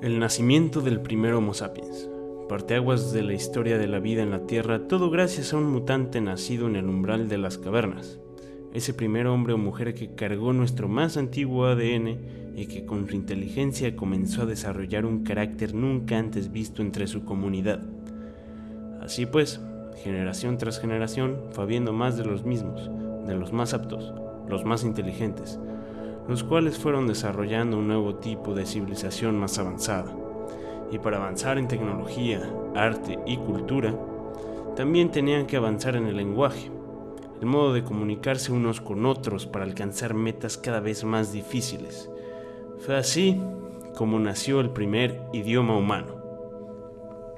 El nacimiento del primer Homo sapiens. Parteaguas de la historia de la vida en la Tierra, todo gracias a un mutante nacido en el umbral de las cavernas. Ese primer hombre o mujer que cargó nuestro más antiguo ADN y que con su inteligencia comenzó a desarrollar un carácter nunca antes visto entre su comunidad. Así pues, generación tras generación fue habiendo más de los mismos, de los más aptos, los más inteligentes, los cuales fueron desarrollando un nuevo tipo de civilización más avanzada. Y para avanzar en tecnología, arte y cultura, también tenían que avanzar en el lenguaje, el modo de comunicarse unos con otros para alcanzar metas cada vez más difíciles. Fue así como nació el primer idioma humano.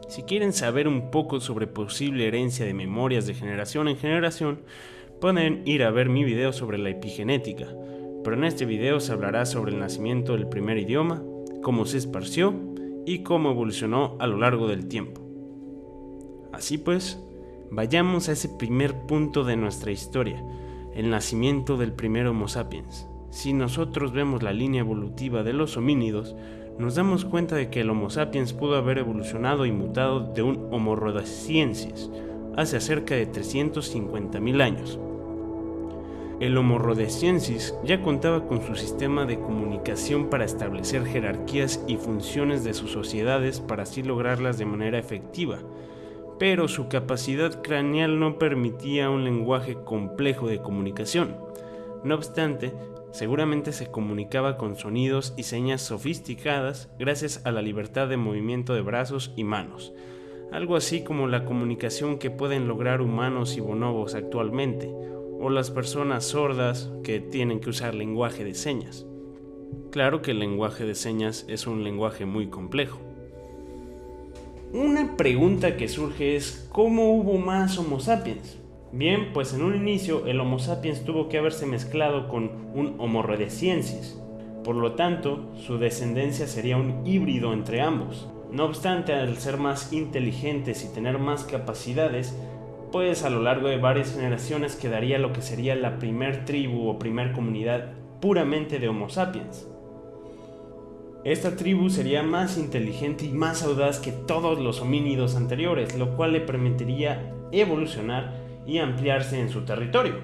Si quieren saber un poco sobre posible herencia de memorias de generación en generación, pueden ir a ver mi video sobre la epigenética, pero en este video se hablará sobre el nacimiento del primer idioma, cómo se esparció y cómo evolucionó a lo largo del tiempo. Así pues, vayamos a ese primer punto de nuestra historia, el nacimiento del primer Homo sapiens. Si nosotros vemos la línea evolutiva de los homínidos, nos damos cuenta de que el Homo sapiens pudo haber evolucionado y mutado de un Homo rhodesiensis hace cerca de 350.000 años, el Homo rhodesiensis ya contaba con su sistema de comunicación para establecer jerarquías y funciones de sus sociedades para así lograrlas de manera efectiva, pero su capacidad craneal no permitía un lenguaje complejo de comunicación. No obstante, seguramente se comunicaba con sonidos y señas sofisticadas gracias a la libertad de movimiento de brazos y manos, algo así como la comunicación que pueden lograr humanos y bonobos actualmente, o las personas sordas que tienen que usar lenguaje de señas. Claro que el lenguaje de señas es un lenguaje muy complejo. Una pregunta que surge es, ¿cómo hubo más Homo sapiens? Bien, pues en un inicio el Homo sapiens tuvo que haberse mezclado con un Homo rhodesiensis. Por lo tanto, su descendencia sería un híbrido entre ambos. No obstante, al ser más inteligentes y tener más capacidades, pues a lo largo de varias generaciones quedaría lo que sería la primer tribu o primer comunidad puramente de Homo sapiens. Esta tribu sería más inteligente y más audaz que todos los homínidos anteriores, lo cual le permitiría evolucionar y ampliarse en su territorio.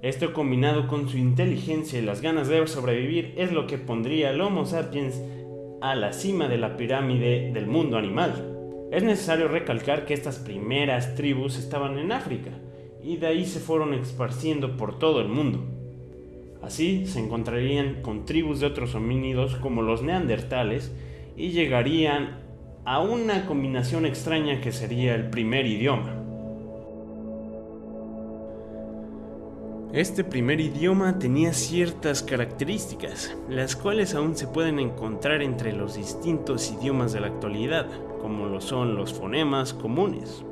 Esto combinado con su inteligencia y las ganas de sobrevivir es lo que pondría al Homo sapiens a la cima de la pirámide del mundo animal. Es necesario recalcar que estas primeras tribus estaban en África y de ahí se fueron esparciendo por todo el mundo. Así se encontrarían con tribus de otros homínidos como los neandertales y llegarían a una combinación extraña que sería el primer idioma. Este primer idioma tenía ciertas características, las cuales aún se pueden encontrar entre los distintos idiomas de la actualidad, como lo son los fonemas comunes.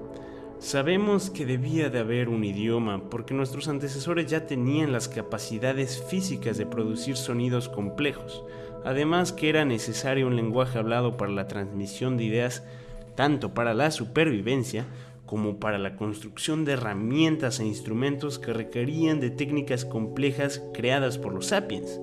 Sabemos que debía de haber un idioma porque nuestros antecesores ya tenían las capacidades físicas de producir sonidos complejos, además que era necesario un lenguaje hablado para la transmisión de ideas tanto para la supervivencia como para la construcción de herramientas e instrumentos que requerían de técnicas complejas creadas por los sapiens.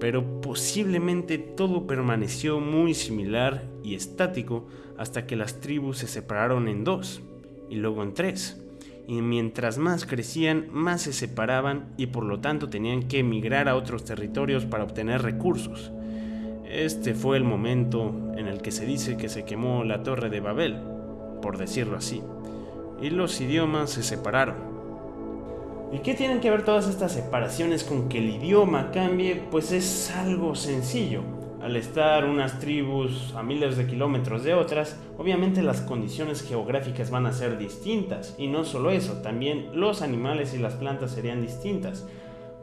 Pero posiblemente todo permaneció muy similar y estático hasta que las tribus se separaron en dos y luego en tres. Y mientras más crecían, más se separaban y por lo tanto tenían que emigrar a otros territorios para obtener recursos. Este fue el momento en el que se dice que se quemó la torre de Babel, por decirlo así, y los idiomas se separaron. ¿Y qué tienen que ver todas estas separaciones con que el idioma cambie? Pues es algo sencillo. Al estar unas tribus a miles de kilómetros de otras, obviamente las condiciones geográficas van a ser distintas. Y no solo eso, también los animales y las plantas serían distintas.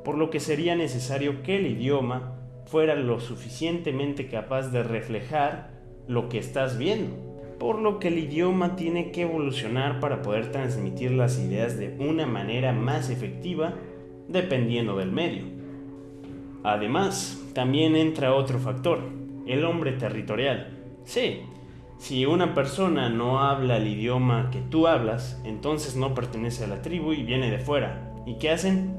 Por lo que sería necesario que el idioma fuera lo suficientemente capaz de reflejar lo que estás viendo por lo que el idioma tiene que evolucionar para poder transmitir las ideas de una manera más efectiva dependiendo del medio. Además, también entra otro factor, el hombre territorial. Sí, si una persona no habla el idioma que tú hablas, entonces no pertenece a la tribu y viene de fuera. ¿Y qué hacen?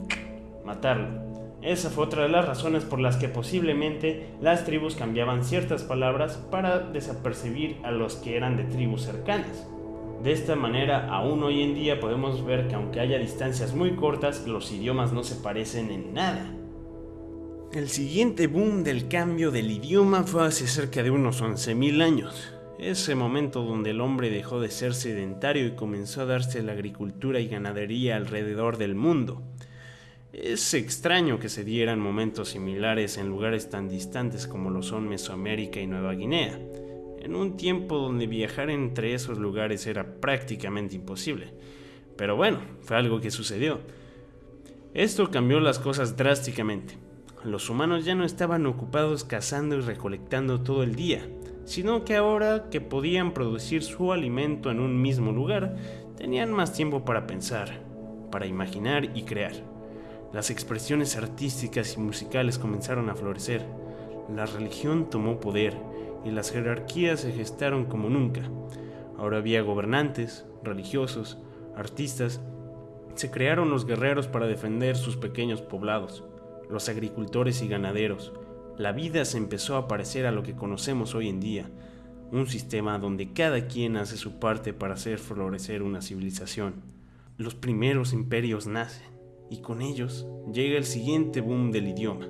Matarlo. Esa fue otra de las razones por las que posiblemente las tribus cambiaban ciertas palabras para desapercibir a los que eran de tribus cercanas. De esta manera, aún hoy en día podemos ver que aunque haya distancias muy cortas, los idiomas no se parecen en nada. El siguiente boom del cambio del idioma fue hace cerca de unos 11.000 años. Ese momento donde el hombre dejó de ser sedentario y comenzó a darse la agricultura y ganadería alrededor del mundo. Es extraño que se dieran momentos similares en lugares tan distantes como lo son Mesoamérica y Nueva Guinea, en un tiempo donde viajar entre esos lugares era prácticamente imposible. Pero bueno, fue algo que sucedió. Esto cambió las cosas drásticamente. Los humanos ya no estaban ocupados cazando y recolectando todo el día, sino que ahora que podían producir su alimento en un mismo lugar, tenían más tiempo para pensar, para imaginar y crear. Las expresiones artísticas y musicales comenzaron a florecer, la religión tomó poder y las jerarquías se gestaron como nunca. Ahora había gobernantes, religiosos, artistas, se crearon los guerreros para defender sus pequeños poblados, los agricultores y ganaderos. La vida se empezó a parecer a lo que conocemos hoy en día, un sistema donde cada quien hace su parte para hacer florecer una civilización. Los primeros imperios nacen y con ellos llega el siguiente boom del idioma,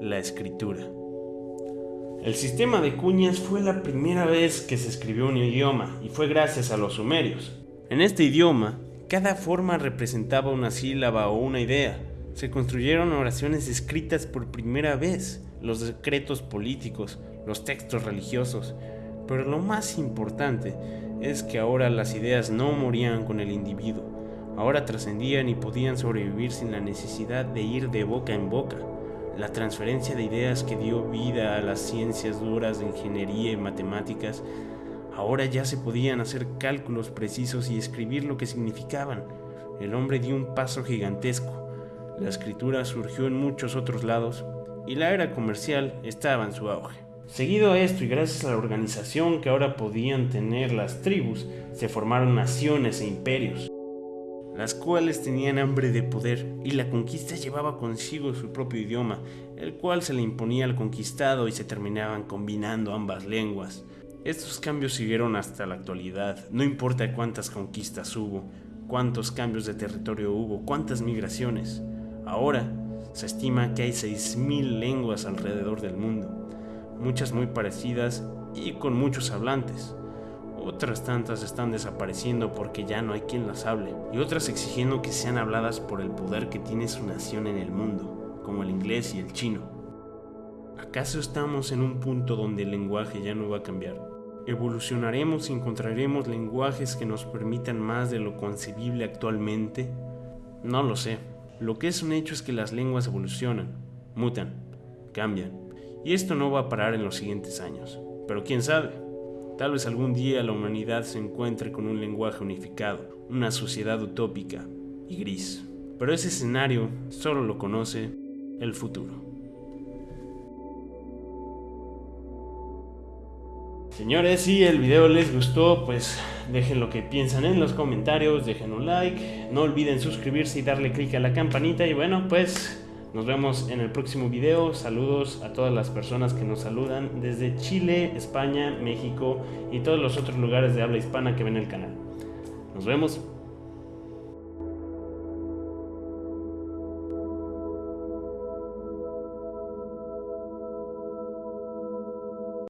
la escritura. El sistema de cuñas fue la primera vez que se escribió un idioma y fue gracias a los sumerios. En este idioma, cada forma representaba una sílaba o una idea. Se construyeron oraciones escritas por primera vez, los decretos políticos, los textos religiosos. Pero lo más importante es que ahora las ideas no morían con el individuo, ahora trascendían y podían sobrevivir sin la necesidad de ir de boca en boca. La transferencia de ideas que dio vida a las ciencias duras de ingeniería y matemáticas, ahora ya se podían hacer cálculos precisos y escribir lo que significaban. El hombre dio un paso gigantesco. La escritura surgió en muchos otros lados y la era comercial estaba en su auge. Seguido a esto y gracias a la organización que ahora podían tener las tribus, se formaron naciones e imperios las cuales tenían hambre de poder, y la conquista llevaba consigo su propio idioma, el cual se le imponía al conquistado y se terminaban combinando ambas lenguas. Estos cambios siguieron hasta la actualidad, no importa cuántas conquistas hubo, cuántos cambios de territorio hubo, cuántas migraciones. Ahora se estima que hay 6.000 lenguas alrededor del mundo, muchas muy parecidas y con muchos hablantes. Otras tantas están desapareciendo porque ya no hay quien las hable, y otras exigiendo que sean habladas por el poder que tiene su nación en el mundo, como el inglés y el chino. ¿Acaso estamos en un punto donde el lenguaje ya no va a cambiar? ¿Evolucionaremos y encontraremos lenguajes que nos permitan más de lo concebible actualmente? No lo sé. Lo que es un hecho es que las lenguas evolucionan, mutan, cambian, y esto no va a parar en los siguientes años. Pero quién sabe. Tal vez algún día la humanidad se encuentre con un lenguaje unificado, una sociedad utópica y gris. Pero ese escenario solo lo conoce el futuro. Señores, si el video les gustó, pues dejen lo que piensan en los comentarios, dejen un like, no olviden suscribirse y darle click a la campanita y bueno, pues nos vemos en el próximo video. Saludos a todas las personas que nos saludan desde Chile, España, México y todos los otros lugares de habla hispana que ven el canal. Nos vemos.